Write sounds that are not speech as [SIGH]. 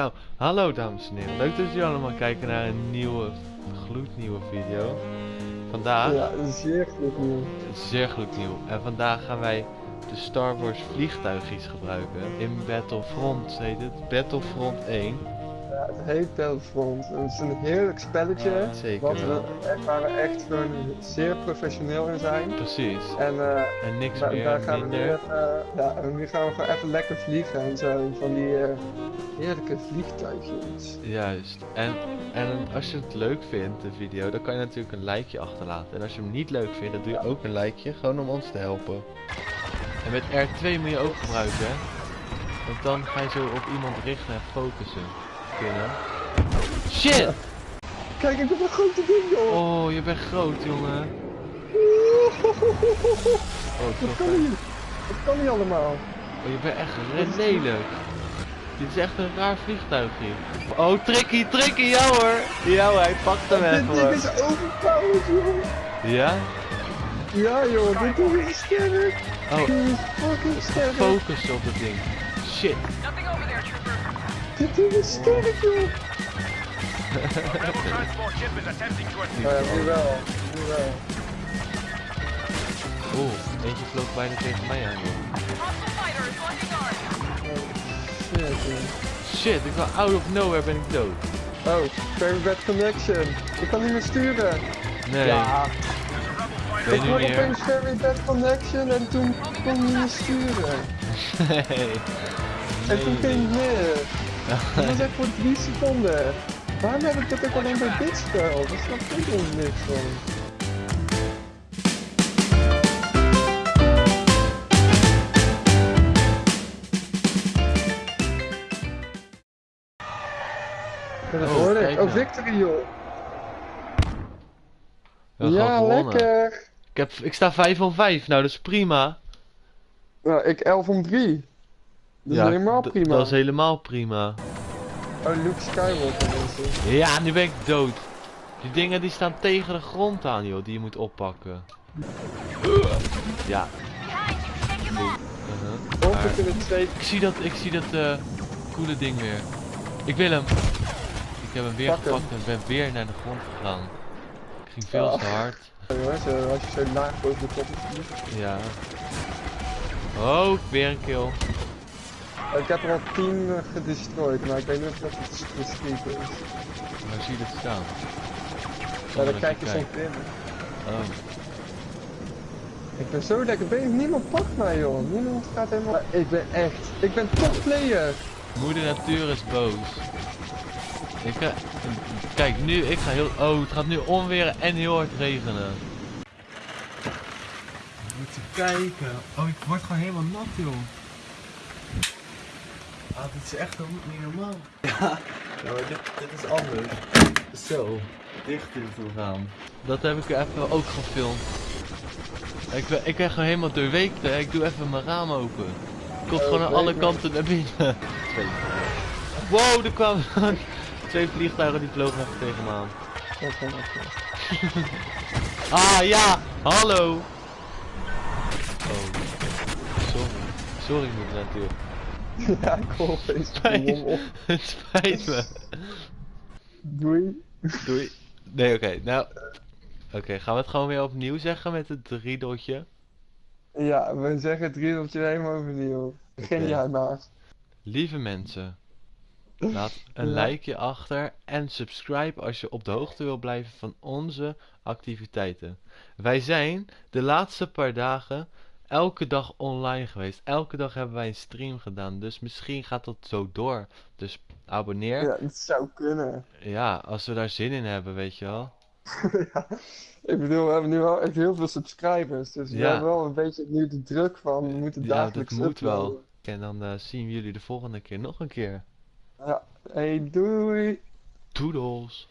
Nou, hallo dames en heren. Leuk dat jullie allemaal kijken naar een nieuwe, gloednieuwe video. Vandaag, Ja, zeer goed nieuws. zeer gloednieuw. En vandaag gaan wij de Star Wars vliegtuigjes gebruiken. In Battlefront heet het. Battlefront 1. Ja, het heet Battlefront. Het is een heerlijk spelletje. Zeker Wat we, wel. echt- waar we echt gewoon zeer professioneel in zijn. Precies. En eh, En niks da- meer, daar gaan we nu even, ja, en nu gaan we gewoon even lekker vliegen en zo. Van die eh, heerlijke vliegtuigjes. Juist. En, en als je het leuk vindt, de video, dan kan je natuurlijk een likeje achterlaten. En als je hem niet leuk vindt, dan doe je ook een likeje, gewoon om ons te helpen. En met R2 moet je ook gebruiken, hè. Want dan ga je zo op iemand richten en focussen. Kunnen. Shit! Kijk, ik heb een grote ding, joh! Oh, je bent groot, jongen. Oh, Dat kan niet. Dat kan niet allemaal. Oh, je bent echt re- lelijk. Dit is echt een raar vliegtuigje. Oh, tricky, tricky, ja hoor. Ja hoor, hij pakt hem Dit even ding hoor. is overpowered, joh! Ja? Ja, joh, dit ding is sterk! Oh, Dit is fucking sterk! focus op het ding. Shit. Nothing over there. Dit ding is sterk, joh! Oh ja, nu wel. Nu wel. Oeh, eentje vloog bijna tegen mij aan. joh. Oh, shit, ik ben out of nowhere ben ik dood. Oh, very bad connection. Ik kan niet meer sturen. Nee, Ja, ik meer? opeens very bad connection en toen kon ik niet meer sturen. [LAUGHS] Nee. En toen ging het meer. Dat was echt voor drie seconden. Waarom heb ik dat ook alleen bij dit spel? Daar snap ik helemaal niks van. Dat Oh, hoorde kijk ik. Oh, nou. victory joh. Ja, lekker. Ik, heb, ik sta 5 van 5, nou dat is prima. Nou, ik 11 om 3. Dat is helemaal prima. Dat is helemaal prima. Oh, Luke Skywalker mensen. Ja, nu ben ik dood. Die dingen die staan tegen de grond aan, joh, die je moet oppakken. Ja. Uh-huh. Ik zie dat, ik zie dat eh coole ding weer. Ik wil hem. Ik heb hem weer Pak hem. gepakt en ben weer naar de grond gegaan. Ik ging veel Oh. te hard. Jongens, eh, als je zo laag boven de top. Ja. Oh, weer een kill. Ik heb er al 10 uh, gedestroyed, maar ik weet niet of dat het discreet is. Waar zie je dat staan? Ja, dan kijk je je zo kijkt. binnen. Oh. Ik ben zo lekker bezig, niemand pakt mij joh. Niemand gaat helemaal... Ik ben echt... Ik ben top player. Moeder natuur is boos. Ik ga... Kijk, nu, ik ga heel... Oh, het gaat nu onweren en heel hard regenen. Moet je kijken. Oh, ik word gewoon helemaal nat, joh. Ah, dit is echt niet normaal. Ja, ja maar dit, dit is anders. Zo, dichter toe gaan. Dat heb ik even ook gefilmd. Ik ben, ik ben gewoon helemaal doorweekt, hè. Ik doe even mijn raam open. Komt Oh, gewoon aan alle kanten naar binnen. Twee. Wow, er kwamen [LAUGHS] twee vliegtuigen die vlogen even tegen me aan. [LAUGHS] Ah ja, hallo. Oh, sorry. Sorry moeder natuur. [LAUGHS] Ja, ik hoor opeens Spijt, [LAUGHS] het spijt me. Doei. Doei. Nee, oké, nou. Oké, gaan we het gewoon weer opnieuw zeggen met het drie dotje? Ja, we zeggen het riedeltje helemaal overnieuw. Begin Oké. jij maar. Lieve mensen, [LAUGHS] laat een Ja. likeje achter en subscribe als je op de hoogte wil blijven van onze activiteiten. Wij zijn de laatste paar dagen elke dag online geweest. Elke dag hebben wij een stream gedaan, dus misschien gaat dat zo door. Dus abonneer. Ja, het zou kunnen. Ja, als we daar zin in hebben, weet je wel. [LAUGHS] ja. Ik bedoel, we hebben nu wel echt heel veel subscribers. Dus we Ja. hebben wel een beetje nu de druk van we moeten Ja, dat dagelijks moet wel. En dan eh, zien we jullie de volgende keer nog een keer. Ja, hey doei! Toedels!